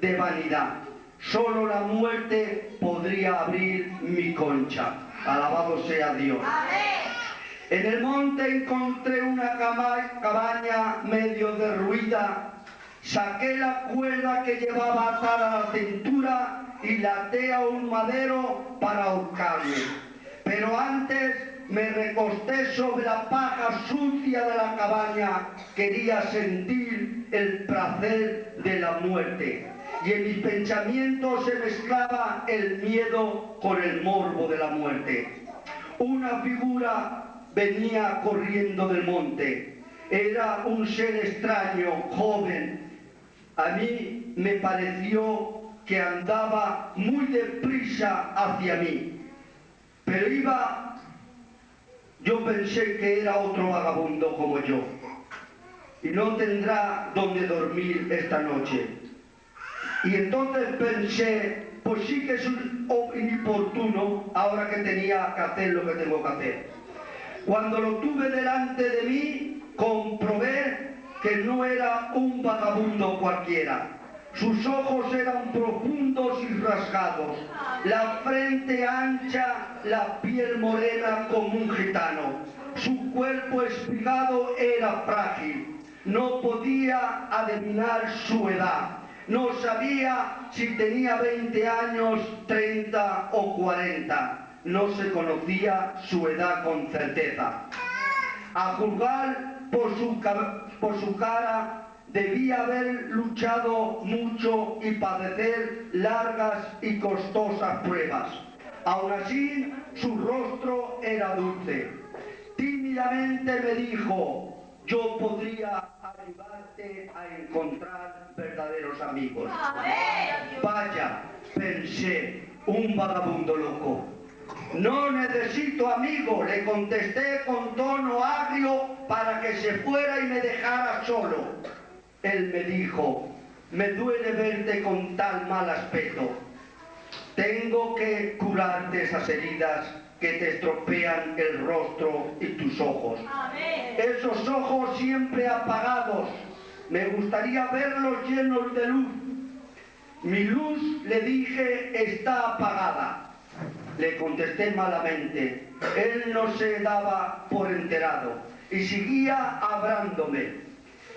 de vanidad. Solo la muerte podría abrir mi concha. Alabado sea Dios. En el monte encontré una cabaña medio derruida. Saqué la cuerda que llevaba atada a la cintura y la até a un madero para ahorcarme. Pero antes me recosté sobre la paja sucia de la cabaña. Quería sentir el placer de la muerte. Y en mis pensamientos se mezclaba el miedo con el morbo de la muerte. Una figura venía corriendo del monte. Era un ser extraño, joven. A mí me pareció que andaba muy deprisa hacia mí. Pero iba, yo pensé que era otro vagabundo como yo. Y no tendrá donde dormir esta noche. Y entonces pensé, pues sí que es un inoportuno ahora que tenía que hacer lo que tengo que hacer. Cuando lo tuve delante de mí, comprobé que no era un vagabundo cualquiera. Sus ojos eran profundos y rasgados, la frente ancha, la piel morena como un gitano. Su cuerpo espigado era frágil, no podía adivinar su edad. No sabía si tenía 20 años, 30 o 40 no se conocía su edad con certeza. A juzgar por su, cara, debía haber luchado mucho y padecer largas y costosas pruebas. Aún así, su rostro era dulce. Tímidamente me dijo, yo podría ayudarte a encontrar verdaderos amigos. Vaya, pensé, un vagabundo loco. No necesito amigo, le contesté con tono agrio para que se fuera y me dejara solo. Él me dijo, me duele verte con tal mal aspecto. Tengo que curarte esas heridas que te estropean el rostro y tus ojos. Esos ojos siempre apagados, me gustaría verlos llenos de luz. Mi luz, le dije, está apagada. Le contesté malamente. Él no se daba por enterado y seguía hablándome.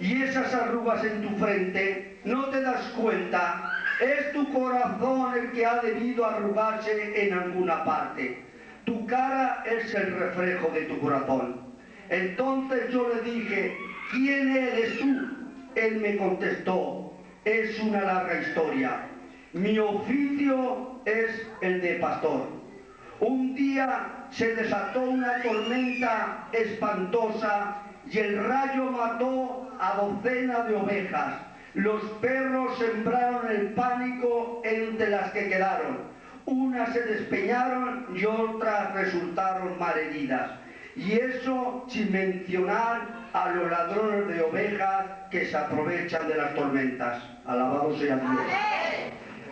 Y esas arrugas en tu frente, ¿no te das cuenta? Es tu corazón el que ha debido arrugarse en alguna parte. Tu cara es el reflejo de tu corazón. Entonces yo le dije, ¿quién eres tú? Él me contestó, es una larga historia. Mi oficio es el de pastor. Un día se desató una tormenta espantosa y el rayo mató a docenas de ovejas. Los perros sembraron el pánico entre las que quedaron. Unas se despeñaron y otras resultaron malheridas. Y eso sin mencionar a los ladrones de ovejas que se aprovechan de las tormentas. Alabado sea Dios.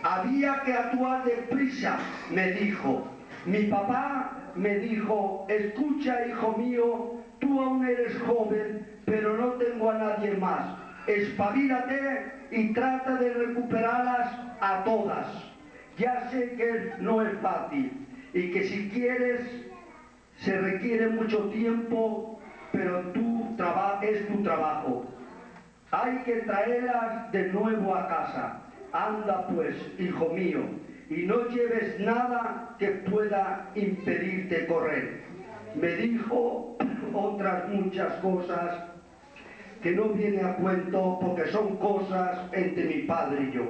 Había que actuar deprisa, me dijo, mi papá me dijo, escucha hijo mío, tú aún eres joven, pero no tengo a nadie más. Espabilate y trata de recuperarlas a todas. Ya sé que no es fácil y que si quieres se requiere mucho tiempo, pero tú es tu trabajo. Hay que traerlas de nuevo a casa. Anda pues, hijo mío, y no lleves nada que pueda impedirte correr. Me dijo otras muchas cosas que no viene a cuento porque son cosas entre mi padre y yo.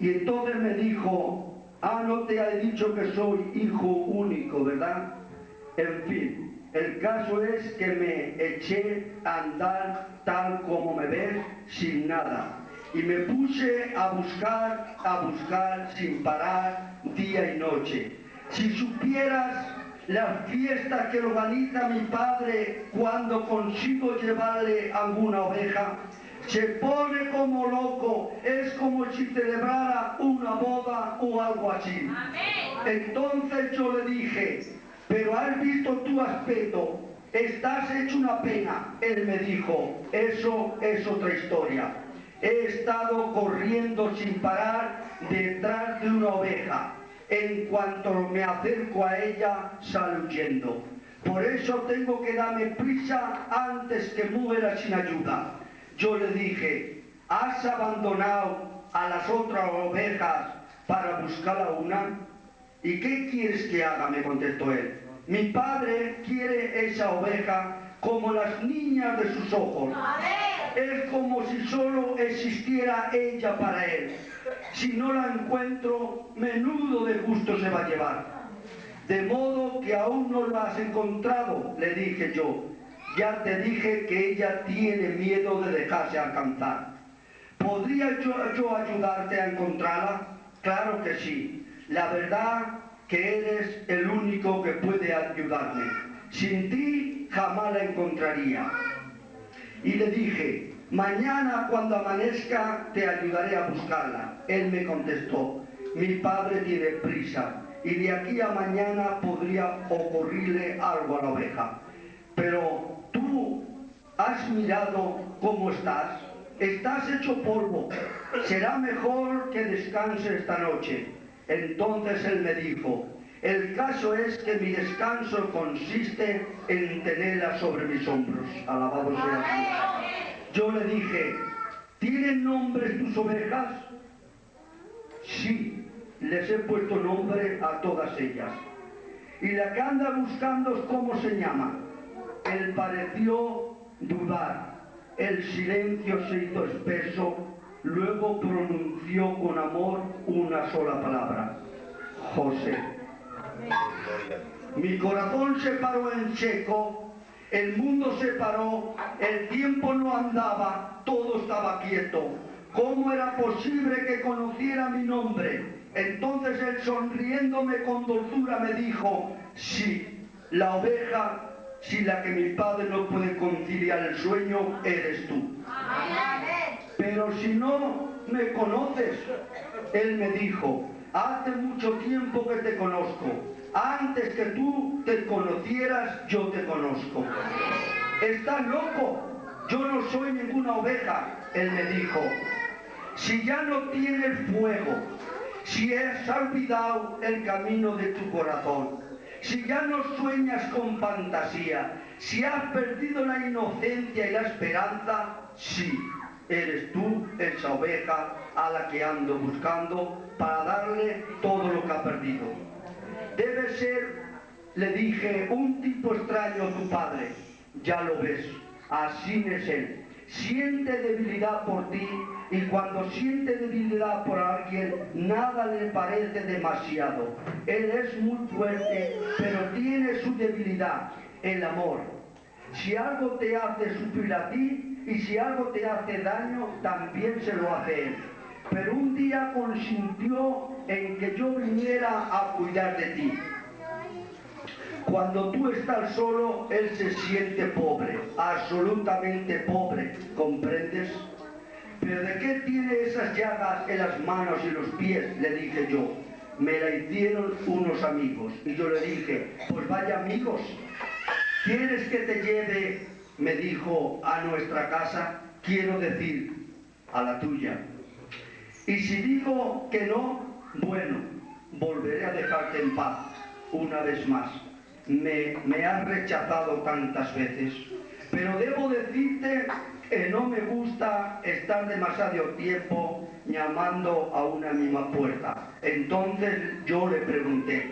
Y entonces me dijo, ah, no te he dicho que soy hijo único, ¿verdad? En fin, el caso es que me eché a andar tal como me ves, sin nada y me puse a buscar, a buscar sin parar día y noche. Si supieras las fiestas que organiza mi padre cuando consigo llevarle alguna oveja, se pone como loco, es como si celebrara una boda o algo así. Entonces yo le dije, pero has visto tu aspecto, estás hecho una pena. Él me dijo, eso es otra historia. He estado corriendo sin parar detrás de una oveja. En cuanto me acerco a ella, sale huyendo. Por eso tengo que darme prisa antes que muera sin ayuda. Yo le dije, ¿has abandonado a las otras ovejas para buscar a una? ¿Y qué quieres que haga? me contestó él. Mi padre quiere esa oveja como las niñas de sus ojos. Es como si solo existiera ella para él. Si no la encuentro, menudo de gusto se va a llevar. De modo que aún no la has encontrado, le dije yo. Ya te dije que ella tiene miedo de dejarse alcanzar. ¿Podría yo, yo ayudarte a encontrarla? Claro que sí. La verdad que eres el único que puede ayudarme. Sin ti jamás la encontraría. Y le dije, mañana cuando amanezca te ayudaré a buscarla. Él me contestó, mi padre tiene prisa y de aquí a mañana podría ocurrirle algo a la oveja. Pero tú has mirado cómo estás. Estás hecho polvo. Será mejor que descanse esta noche. Entonces él me dijo, el caso es que mi descanso consiste en tenerla sobre mis hombros. Alabado sea Dios. Yo le dije, ¿tienen nombres tus ovejas? Sí, les he puesto nombre a todas ellas. Y la que anda buscando, ¿cómo se llama? Él pareció dudar. El silencio se hizo espeso, luego pronunció con amor una sola palabra. José. Mi corazón se paró en seco, el mundo se paró, el tiempo no andaba, todo estaba quieto. ¿Cómo era posible que conociera mi nombre? Entonces él sonriéndome con dulzura me dijo, sí, la oveja, si la que mi padre no puede conciliar el sueño, eres tú. Pero si no me conoces, él me dijo, hace mucho tiempo que te conozco. Antes que tú te conocieras, yo te conozco. Estás loco. Yo no soy ninguna oveja, él me dijo. Si ya no tienes fuego, si has olvidado el camino de tu corazón, si ya no sueñas con fantasía, si has perdido la inocencia y la esperanza, sí, eres tú esa oveja a la que ando buscando para darle todo lo que ha perdido. Debe ser, le dije, un tipo extraño a tu padre. Ya lo ves, así es él. Siente debilidad por ti y cuando siente debilidad por alguien, nada le parece demasiado. Él es muy fuerte, pero tiene su debilidad, el amor. Si algo te hace sufrir a ti y si algo te hace daño, también se lo hace él. Pero un día consintió en que yo viniera a cuidar de ti. Cuando tú estás solo, él se siente pobre, absolutamente pobre, ¿comprendes? ¿Pero de qué tiene esas llagas en las manos y los pies? Le dije yo. Me la hicieron unos amigos. Y yo le dije, pues vaya amigos, ¿quieres que te lleve, me dijo, a nuestra casa? Quiero decir, a la tuya. Y si digo que no, bueno, volveré a dejarte en paz una vez más. Me, me has rechazado tantas veces, pero debo decirte que no me gusta estar demasiado tiempo llamando a una misma puerta. Entonces yo le pregunté,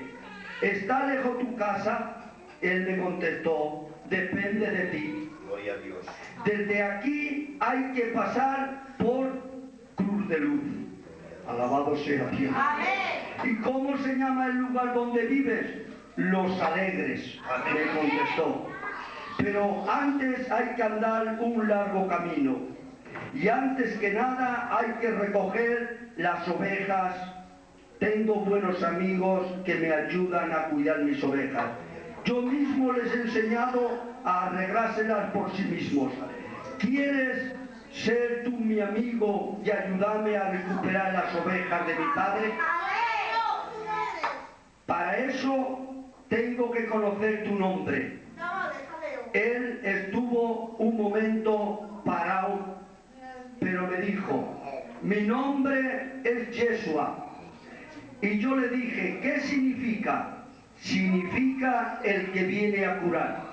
¿está lejos tu casa? Él me contestó, depende de ti. Gloria a Dios. Desde aquí hay que pasar por Cruz de Luz. Alabado sea Dios. ¿Y cómo se llama el lugar donde vives? Los Alegres, Amén. me contestó. Pero antes hay que andar un largo camino. Y antes que nada hay que recoger las ovejas. Tengo buenos amigos que me ayudan a cuidar mis ovejas. Yo mismo les he enseñado a arreglárselas por sí mismos. ¿Quieres ser tú mi amigo y ayudarme a recuperar las ovejas de mi padre? Para eso tengo que conocer tu nombre. Él estuvo un momento parado pero me dijo, mi nombre es Yeshua. Y yo le dije, ¿qué significa? Significa el que viene a curar.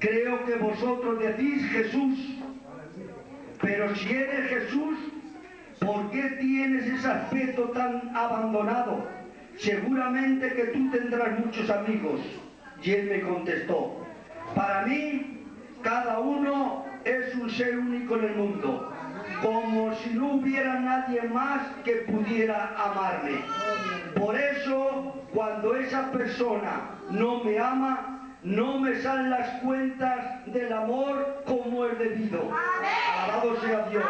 Creo que vosotros decís Jesús, pero si eres Jesús, ¿por qué tienes ese aspecto tan abandonado? Seguramente que tú tendrás muchos amigos. Y él me contestó, para mí cada uno es un ser único en el mundo, como si no hubiera nadie más que pudiera amarme. Por eso, cuando esa persona no me ama, no me salen las cuentas del amor como es debido. Alabado sea Dios.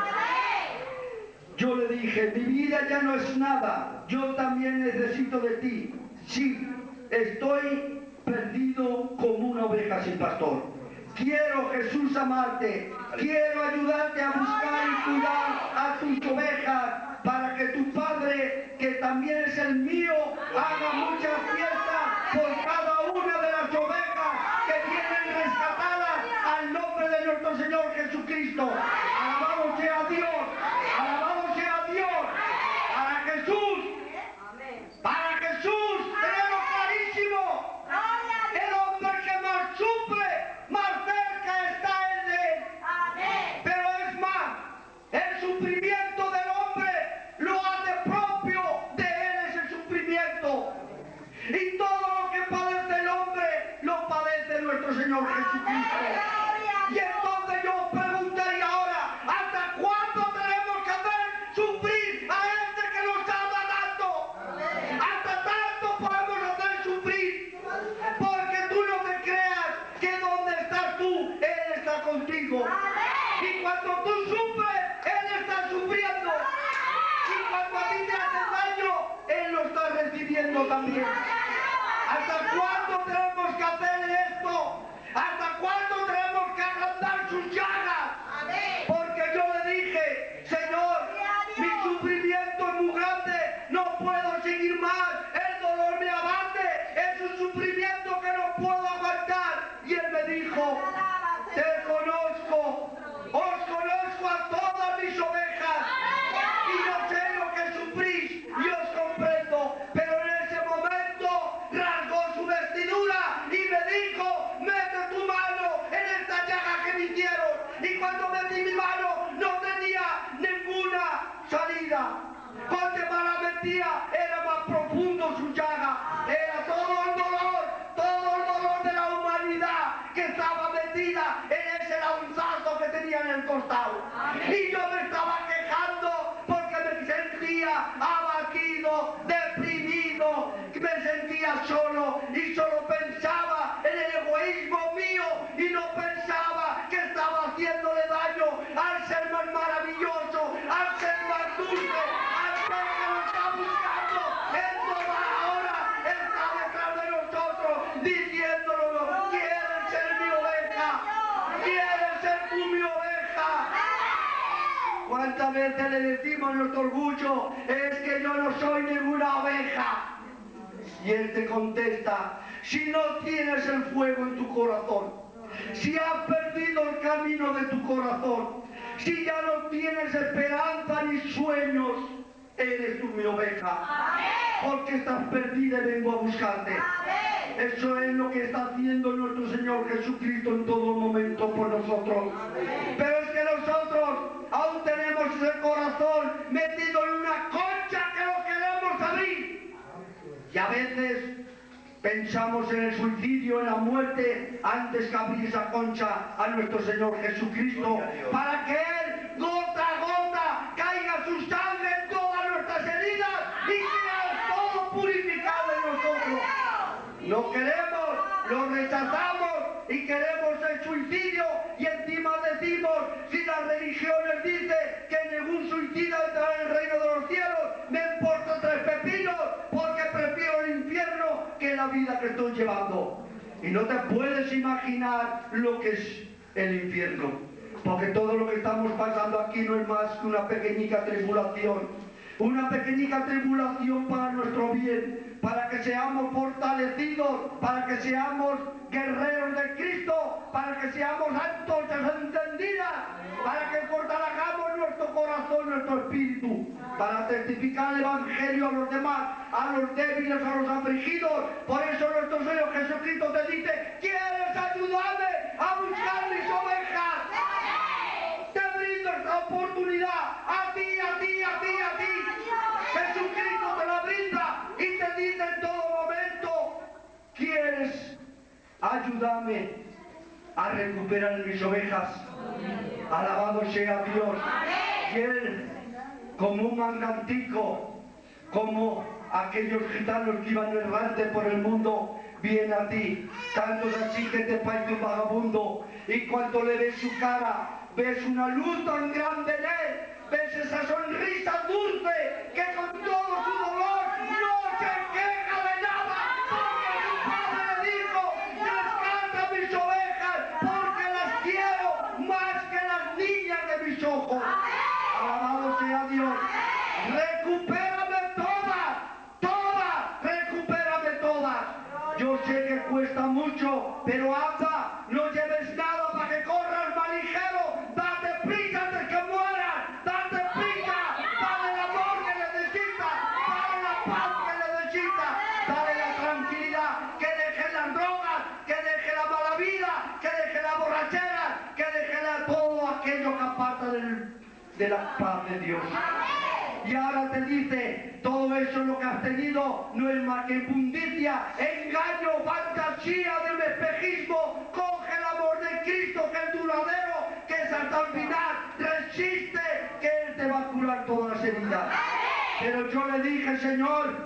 Yo le dije, mi vida ya no es nada, yo también necesito de ti. Sí, estoy perdido como una oveja sin pastor. Quiero, Jesús, amarte. Quiero ayudarte a buscar y cuidar a tus ovejas para que tu Padre, que también es el mío, haga muchas fiestas por cada una de las ovejas que vienen rescatadas al nombre de nuestro Señor Jesucristo. Alabado sea Dios. Costado. Y yo me estaba quejando porque me sentía abatido, deprimido, veces le decimos nuestro orgullo, es que yo no soy ninguna oveja? Y él te contesta, si no tienes el fuego en tu corazón, si has perdido el camino de tu corazón, si ya no tienes esperanza ni sueños, eres tú mi oveja. Porque estás perdida y vengo a buscarte. Eso es lo que está haciendo nuestro Señor Jesucristo en todo momento por nosotros. Pero es que nosotros aún tenemos ese corazón metido en una concha que lo queremos abrir. Y a veces pensamos en el suicidio, en la muerte, antes que abrir esa concha a nuestro Señor Jesucristo, para que Él, gota a gota, caiga su sangre en todas nuestras heridas y sea todo purificado en nosotros. Lo queremos, lo rechazamos y queremos el suicidio y encima decimos, si las religiones dicen que ningún suicida entrará en el reino de los cielos, me importa tres pepinos porque prefiero el infierno que la vida que estoy llevando. Y no te puedes imaginar lo que es el infierno, porque todo lo que estamos pasando aquí no es más que una pequeñica tribulación. Una pequeñita tribulación para nuestro bien, para que seamos fortalecidos, para que seamos guerreros de Cristo, para que seamos antorchas encendidas, para que fortalezcamos nuestro corazón, nuestro espíritu, para testificar el Evangelio a los demás, a los débiles, a los afligidos. Por eso nuestro Señor Jesucristo te dice, ¿quieres ayudarme a buscar mis ovejas? Te brindo esta oportunidad ayudarme a recuperar mis ovejas? Alabado sea Dios. Y Él, como un mangantico, como aquellos gitanos que iban errantes por el mundo, viene a ti. Tantos así que te parece un vagabundo. Y cuando le ves su cara, ves una luz tan grande en él, ves esa sonrisa dulce que con todo su dolor no se queja engaño, fantasía del espejismo. Coge el amor de Cristo que es duradero, que es hasta el final. Resiste, que Él te va a curar todas las heridas. Pero yo le dije, Señor,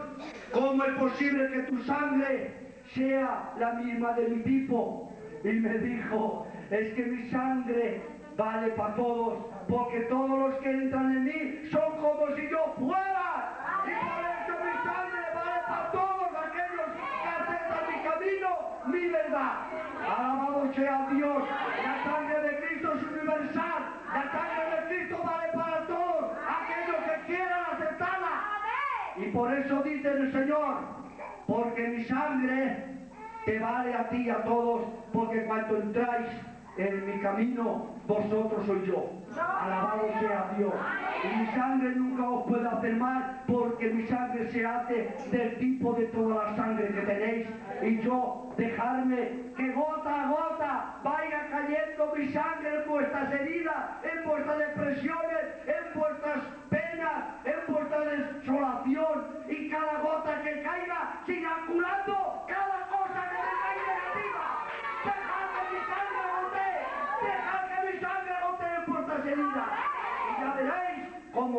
¿cómo es posible que tu sangre sea la misma de mi tipo? Y me dijo, es que mi sangre vale para todos, porque todos los que entran en mí son como si yo fuera. Alabado sea Dios. La sangre de Cristo es universal. La sangre de Cristo vale para todos aquellos que quieran aceptarla. Y por eso dice el Señor, porque mi sangre te vale a ti y a todos, porque cuando entráis en mi camino, vosotros soy yo. Alabado sea Dios. Y mi sangre nunca os puede hacer mal, porque mi sangre se hace del tipo de toda la sangre que tenéis. Y yo dejarme que gota a gota vaya cayendo mi sangre en vuestras heridas, en vuestras depresiones, en vuestras penas, en vuestra desolación. Y cada gota que caiga siga curando cada cosa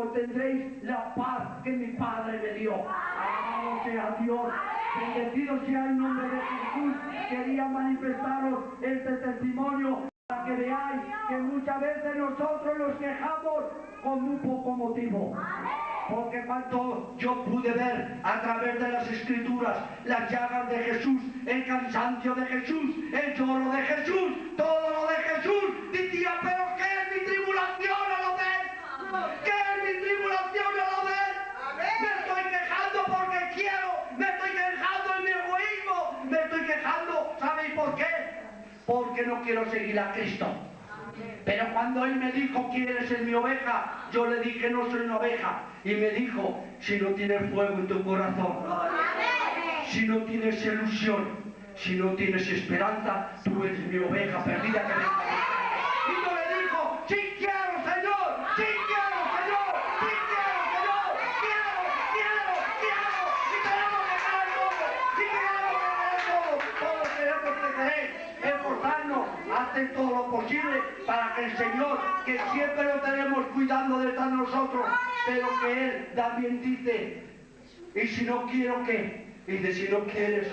cómo tendréis la paz que mi Padre me dio. Alabado sea Dios. Bendecido sea el nombre de Jesús. Quería manifestaros este testimonio para que veáis que muchas veces nosotros nos quejamos con muy poco motivo. Porque cuando yo pude ver a través de las escrituras las llagas de Jesús, el cansancio de Jesús, el lloro de Jesús, todo lo de Jesús, decía, pero ¿qué es mi tribulación a lo ves? Me quejando, ¿sabéis por qué? Porque no quiero seguir a Cristo. Pero cuando él me dijo, ¿quieres ser mi oveja? Yo le dije, no soy una oveja. Y me dijo, si no tienes fuego en tu corazón, si no tienes ilusión, si no tienes esperanza, tú eres mi oveja perdida que venga. Todo lo posible para que el Señor, que siempre lo tenemos cuidando de estar nosotros, pero que Él también dice, y si no quiero que, y si no quieres,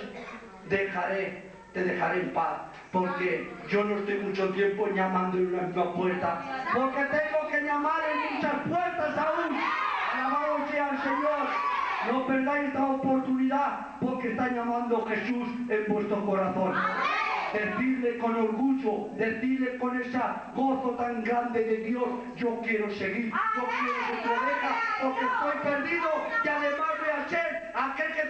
dejaré, te dejaré en paz. Porque yo no estoy mucho tiempo llamando en una misma puerta. Porque tengo que llamar en muchas puertas aún. Alabado sea el Señor. No perdáis esta oportunidad porque está llamando Jesús en vuestro corazón. Decirle con orgullo, decirle con esa gozo tan grande de Dios, yo quiero seguir, yo quiero ser tu oveja, porque estoy perdido y además voy a ser aquel que